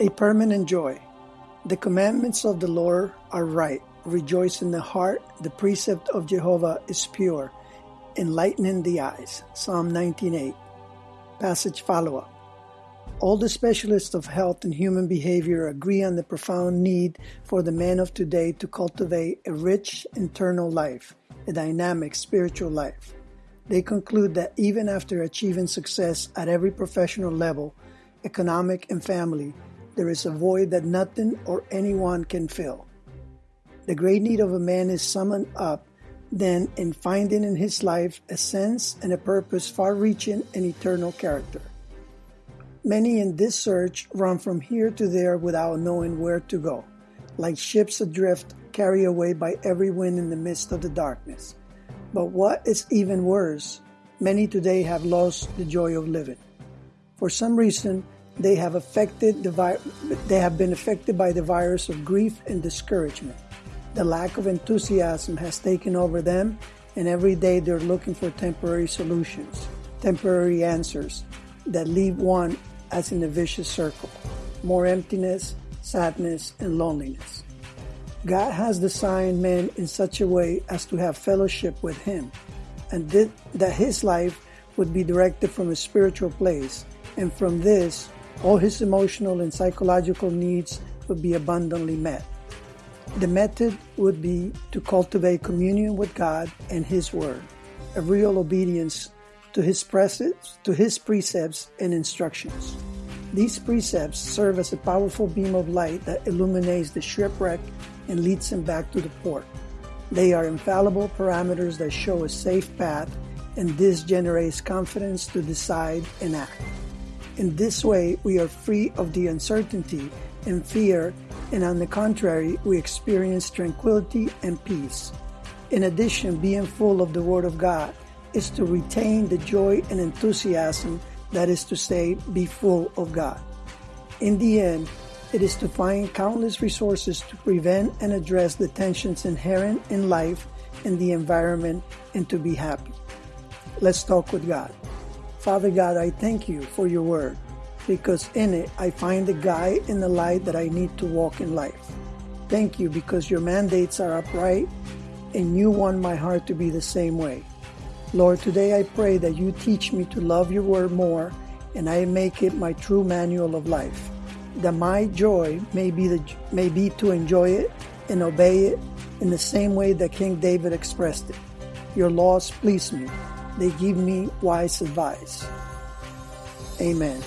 A permanent joy. The commandments of the Lord are right. Rejoice in the heart. The precept of Jehovah is pure, enlightening the eyes. Psalm 19:8. Passage follow-up. All the specialists of health and human behavior agree on the profound need for the man of today to cultivate a rich internal life, a dynamic spiritual life. They conclude that even after achieving success at every professional level, economic and family, there is a void that nothing or anyone can fill. The great need of a man is summoned up then in finding in his life a sense and a purpose far reaching and eternal character. Many in this search run from here to there without knowing where to go, like ships adrift carried away by every wind in the midst of the darkness. But what is even worse, many today have lost the joy of living. For some reason, they have affected the vi- they have been affected by the virus of grief and discouragement. The lack of enthusiasm has taken over them, and every day they're looking for temporary solutions, temporary answers that leave one as in a vicious circle. More emptiness, sadness, and loneliness. God has designed man in such a way as to have fellowship with Him, and that his life would be directed from a spiritual place, and from this, all his emotional and psychological needs would be abundantly met. The method would be to cultivate communion with God and His Word, a real obedience to His precepts, to His precepts and instructions. These precepts serve as a powerful beam of light that illuminates the shipwreck and leads him back to the port. They are infallible parameters that show a safe path, and this generates confidence to decide and act. In this way, we are free of the uncertainty and fear, and on the contrary, we experience tranquility and peace. In addition, being full of the Word of God is to retain the joy and enthusiasm, that is to say, be full of God. In the end, it is to find countless resources to prevent and address the tensions inherent in life and the environment and to be happy. Let's talk with God. Father God, I thank you for your word because in it I find the guide and the light that I need to walk in life. Thank you because your mandates are upright and you want my heart to be the same way. Lord, today I pray that you teach me to love your word more and I make it my true manual of life. That my joy may be, the, may be to enjoy it and obey it in the same way that King David expressed it. Your laws please me they give me wise advice. Amen.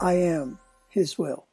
I am His will.